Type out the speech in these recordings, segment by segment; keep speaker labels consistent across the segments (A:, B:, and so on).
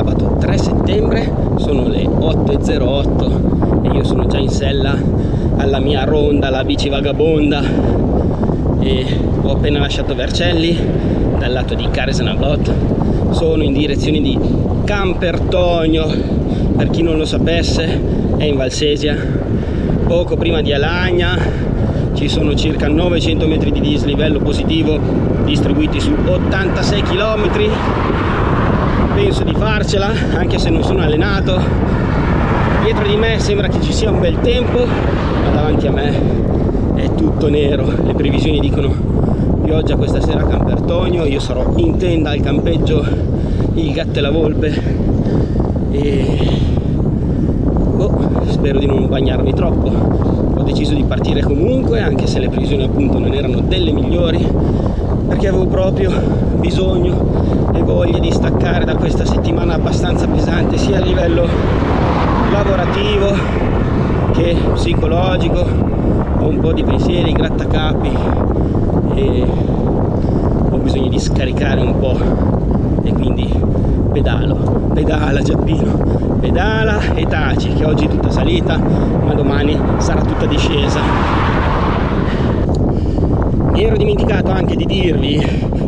A: sabato 3 settembre, sono le 8.08 e io sono già in sella alla mia ronda, la bici vagabonda e ho appena lasciato Vercelli dal lato di Caresenablot, sono in direzione di Campertonio, per chi non lo sapesse è in Valsesia, poco prima di Alagna, ci sono circa 900 metri di dislivello positivo distribuiti su 86 km penso di farcela anche se non sono allenato. Dietro di me sembra che ci sia un bel tempo ma davanti a me è tutto nero. Le previsioni dicono pioggia questa sera a Campertonio io sarò in tenda al campeggio il gatto e la volpe. E oh, spero di non bagnarmi troppo. Ho deciso di partire comunque anche se le previsioni appunto non erano delle migliori perché avevo proprio bisogno e voglia di staccare da questa settimana abbastanza pesante sia a livello lavorativo che psicologico ho un po' di pensieri, grattacapi e ho bisogno di scaricare un po' e quindi pedalo, pedala Giappino, pedala e taci che oggi è tutta salita ma domani sarà tutta discesa mi ero dimenticato anche di dirvi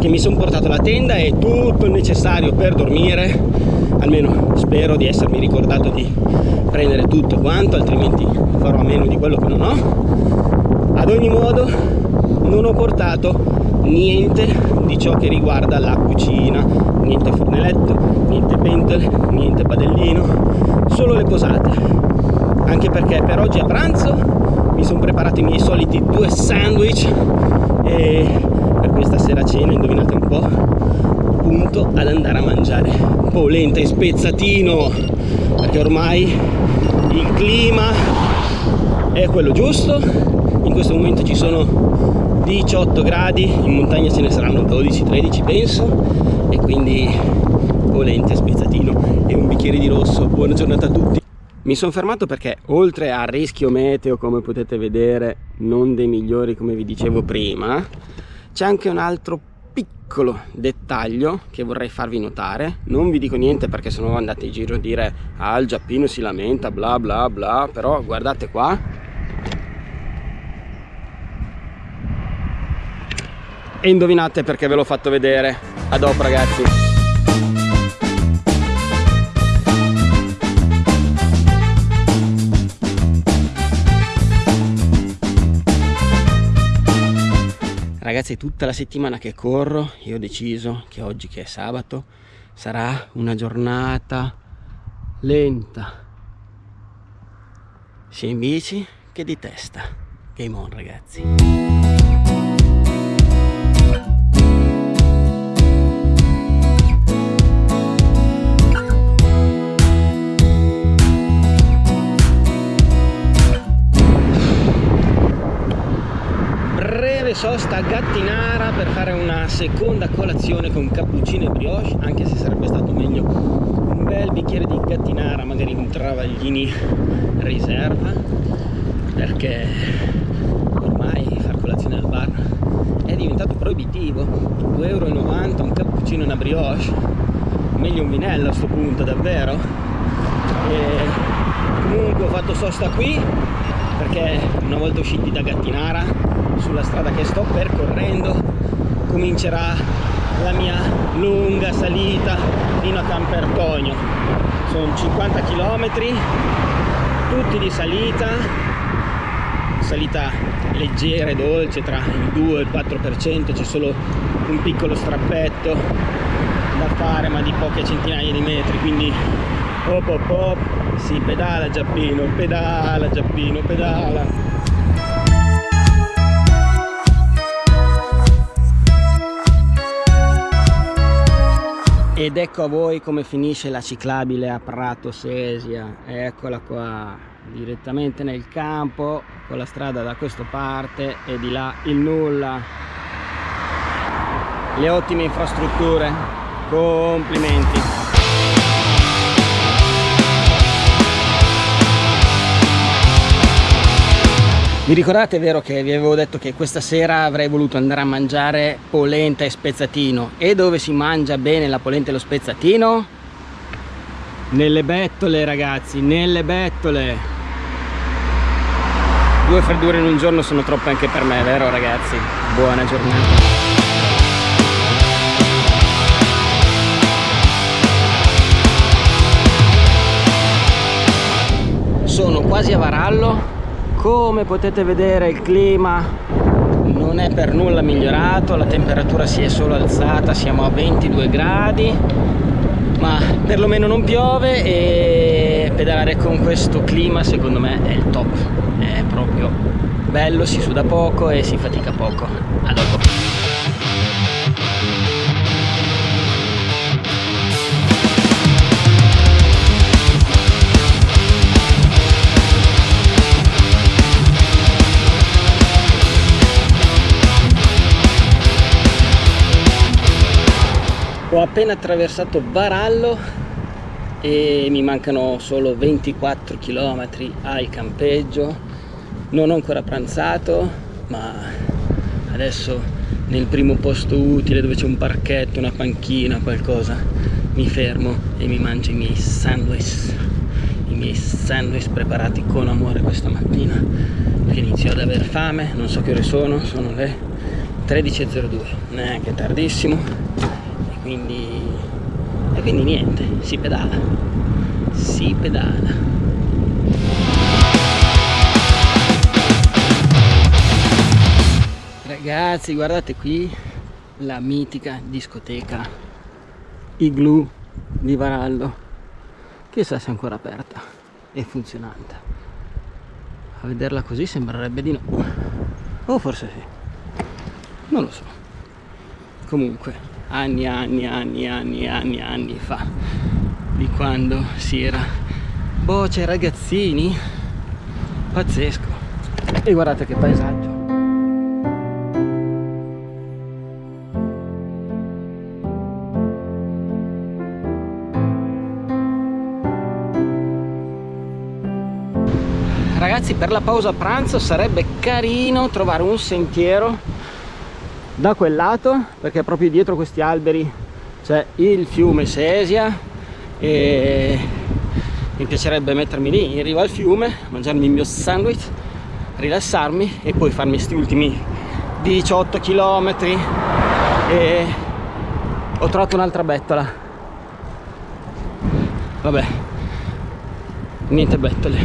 A: che mi sono portato la tenda e tutto il necessario per dormire. Almeno spero di essermi ricordato di prendere tutto quanto altrimenti farò a meno di quello che non ho. Ad ogni modo non ho portato niente di ciò che riguarda la cucina. Niente fornelletto niente pentole niente padellino solo le posate. Anche perché per oggi a pranzo mi sono preparato i miei soliti due sandwich e per questa sera cena indovinate un po' punto ad andare a mangiare. Polenta e spezzatino perché ormai il clima è quello giusto. In questo momento ci sono 18 gradi in montagna ce ne saranno 12-13 penso. E quindi polenta e spezzatino e un bicchiere di rosso. Buona giornata a tutti mi sono fermato perché oltre al rischio meteo come potete vedere non dei migliori come vi dicevo prima c'è anche un altro piccolo dettaglio che vorrei farvi notare. Non vi dico niente perché sennò andate in giro a dire ah il giappino si lamenta bla bla bla però guardate qua. E indovinate perché ve l'ho fatto vedere. A dopo ragazzi ragazzi tutta la settimana che corro. Io ho deciso che oggi che è sabato sarà una giornata lenta. Sia in bici che di testa. Game on ragazzi sosta a Gattinara per fare una seconda colazione con cappuccino e brioche anche se sarebbe stato meglio un bel bicchiere di Gattinara magari un travaglini riserva perché ormai far colazione al bar è diventato proibitivo. 2,90 euro un cappuccino e una brioche meglio un vinello a questo punto davvero? E comunque ho fatto sosta qui perché una volta usciti da Gattinara sulla strada che sto percorrendo comincerà la mia lunga salita fino a Campertonio. Sono 50 km tutti di salita salita leggera e dolce tra il 2 e il 4% c'è solo un piccolo strappetto da fare ma di poche centinaia di metri quindi hop hop hop si pedala Giappino pedala Giappino pedala. Ed ecco a voi come finisce la ciclabile a Prato Sesia. Eccola qua direttamente nel campo con la strada da questa parte e di là il nulla. Le ottime infrastrutture. Complimenti Vi ricordate, vero, che vi avevo detto che questa sera avrei voluto andare a mangiare polenta e spezzatino. E dove si mangia bene la polenta e lo spezzatino? Nelle bettole, ragazzi, nelle bettole. Due freddure in un giorno sono troppe anche per me, vero, ragazzi? Buona giornata. Sono quasi a Varallo come potete vedere il clima non è per nulla migliorato la temperatura si è solo alzata siamo a 22 gradi ma perlomeno non piove e pedalare con questo clima secondo me è il top. È proprio bello si suda poco e si fatica poco a dopo ho appena attraversato Barallo e mi mancano solo 24 km al campeggio. Non ho ancora pranzato ma adesso nel primo posto utile dove c'è un parchetto, una panchina, qualcosa mi fermo e mi mangio i miei sandwich. I miei sandwich preparati con amore questa mattina perché inizio ad aver fame. Non so che ore sono, sono le 13.02 neanche tardissimo quindi e quindi niente si pedala. Si pedala. Ragazzi guardate qui la mitica discoteca Igloo di Varallo. Chissà se è ancora aperta e funzionante. A vederla così sembrerebbe di no. O forse sì. Non lo so. Comunque anni anni anni anni anni anni fa di quando si era. C'è ragazzini? Pazzesco. E guardate che paesaggio. Ragazzi per la pausa pranzo sarebbe carino trovare un sentiero da quel lato perché proprio dietro questi alberi c'è il fiume Sesia e mi piacerebbe mettermi lì in riva al fiume mangiarmi il mio sandwich rilassarmi e poi farmi questi ultimi 18 km e ho trovato un'altra bettola. Vabbè niente bettole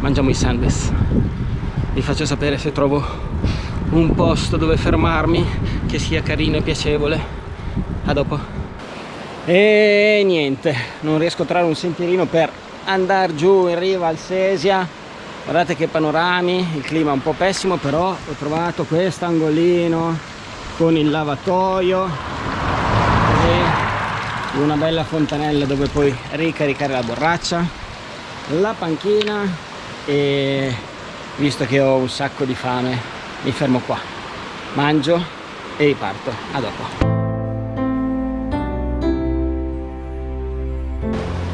A: mangiamo i sandwich. Vi faccio sapere se trovo un posto dove fermarmi che sia carino e piacevole. A dopo. E niente non riesco a trovare un sentierino per andare giù in riva al Sesia. Guardate che panorami il clima è un po' pessimo però ho trovato questo angolino con il lavatoio e una bella fontanella dove puoi ricaricare la borraccia la panchina e visto che ho un sacco di fame mi fermo qua. Mangio e riparto. A dopo.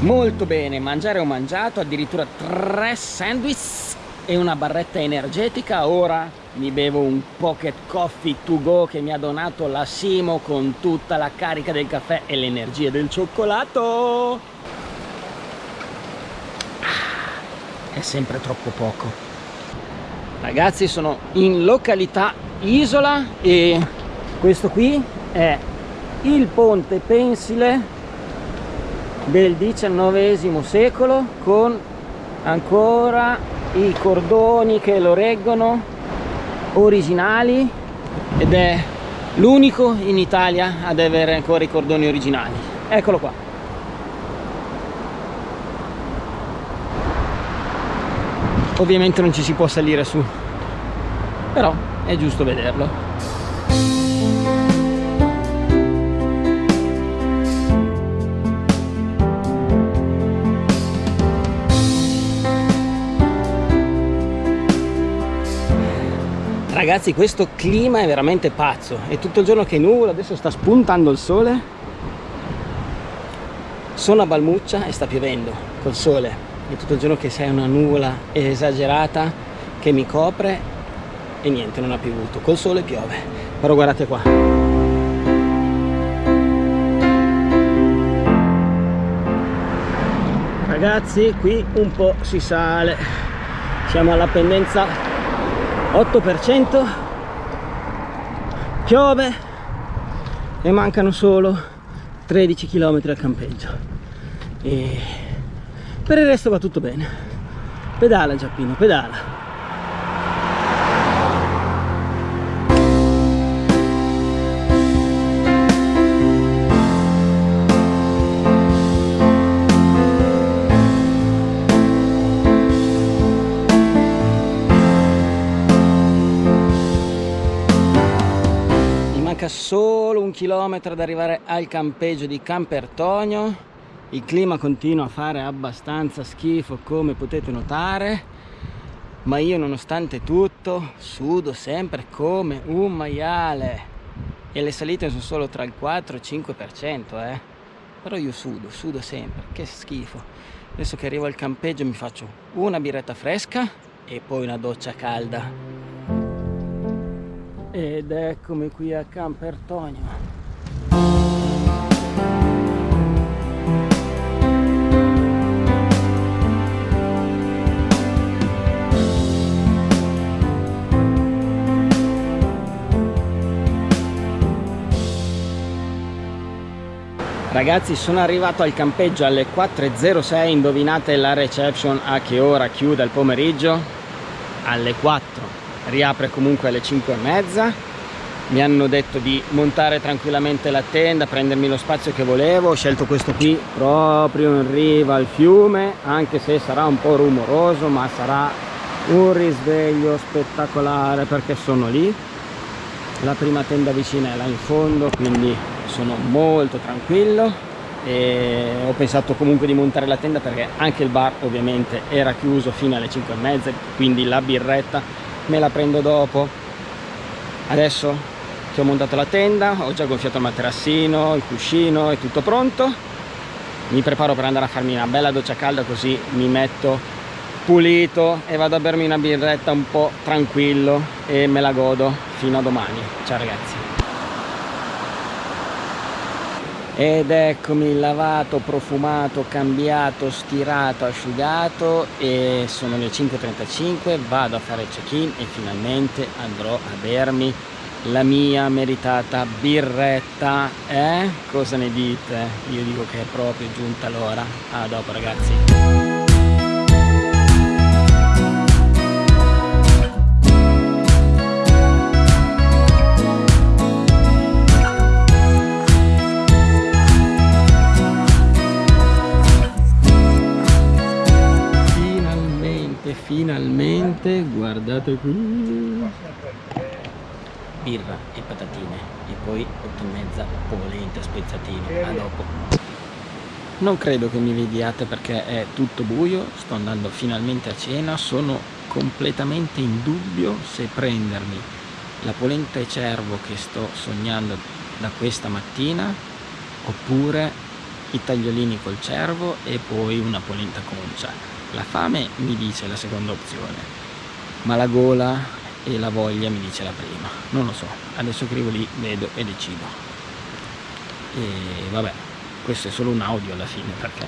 A: Molto bene mangiare ho mangiato addirittura tre sandwich e una barretta energetica. Ora mi bevo un pocket coffee to go che mi ha donato la Simo con tutta la carica del caffè e l'energia del cioccolato. Ah, è sempre troppo poco ragazzi sono in località Isola e questo qui è il ponte pensile del XIX secolo con ancora i cordoni che lo reggono originali ed è l'unico in Italia ad avere ancora i cordoni originali. Eccolo qua ovviamente non ci si può salire su però è giusto vederlo. Ragazzi questo clima è veramente pazzo. È tutto il giorno che nuvola adesso sta spuntando il sole. Sono a Balmuccia e sta piovendo col sole è tutto il giorno che c'è una nuvola esagerata che mi copre e niente non ha piovuto. Col sole piove però guardate qua. Ragazzi qui un po' si sale. Siamo alla pendenza. 8% piove e mancano solo 13 km al campeggio. E per il resto va tutto bene. Pedala Giappino pedala. Solo un chilometro ad arrivare al campeggio di Campertonio il clima continua a fare abbastanza schifo come potete notare ma io nonostante tutto sudo sempre come un maiale. E le salite sono solo tra il 4 e il 5% eh. però io sudo, sudo sempre, che schifo. Adesso che arrivo al campeggio mi faccio una birretta fresca e poi una doccia calda. Ed eccomi qui a Campertonio Ragazzi sono arrivato al campeggio alle 4.06 Indovinate la reception a che ora chiude il pomeriggio? Alle 4 riapre comunque alle 5 e mezza. Mi hanno detto di montare tranquillamente la tenda prendermi lo spazio che volevo. Ho scelto questo qui proprio in riva al fiume anche se sarà un po' rumoroso ma sarà un risveglio spettacolare perché sono lì. La prima tenda vicina è là in fondo quindi sono molto tranquillo e ho pensato comunque di montare la tenda perché anche il bar ovviamente era chiuso fino alle 5 e mezza quindi la birretta me la prendo dopo. Adesso che ho montato la tenda ho già gonfiato il materassino il cuscino è tutto pronto. Mi preparo per andare a farmi una bella doccia calda così mi metto pulito e vado a bermi una birretta un po' tranquillo e me la godo fino a domani. Ciao ragazzi ed eccomi lavato, profumato, cambiato, stirato, asciugato e sono le 5.35 vado a fare check-in e finalmente andrò a bermi la mia meritata birretta eh? cosa ne dite? io dico che è proprio giunta l'ora a dopo ragazzi guardate qui. Birra e patatine e poi 8 e mezza polenta spezzatini a dopo. Non credo che mi vediate perché è tutto buio sto andando finalmente a cena sono completamente in dubbio se prendermi la polenta e cervo che sto sognando da questa mattina oppure i tagliolini col cervo e poi una polenta concia la fame mi dice la seconda opzione, ma la gola e la voglia mi dice la prima. Non lo so, adesso scrivo lì, vedo e decido. E vabbè, questo è solo un audio alla fine perché,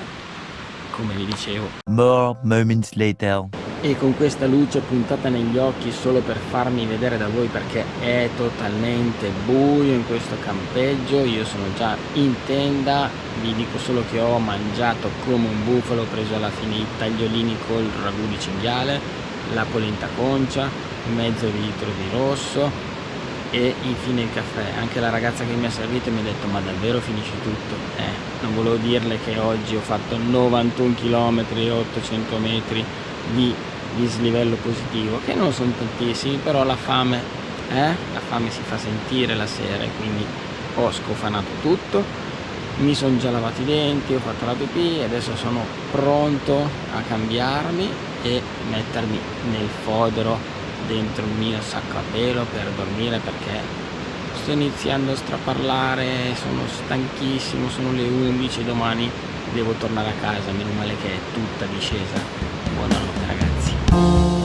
A: come vi dicevo... More moments later e con questa luce puntata negli occhi solo per farmi vedere da voi perché è totalmente buio in questo campeggio io sono già in tenda vi dico solo che ho mangiato come un bufalo ho preso alla fine i tagliolini col ragù di cinghiale la polenta concia mezzo litro di rosso e infine il caffè. Anche la ragazza che mi ha servito mi ha detto ma davvero finisci tutto? Eh, non volevo dirle che oggi ho fatto 91 km 800 metri di dislivello positivo che non sono tantissimi però la fame eh? la fame si fa sentire la sera e quindi ho scofanato tutto. Mi sono già lavato i denti ho fatto la pipì e adesso sono pronto a cambiarmi e mettermi nel fodero dentro il mio sacco a pelo per dormire perché sto iniziando a straparlare sono stanchissimo sono le 11 domani devo tornare a casa meno male che è tutta discesa. Buonanotte ragazzi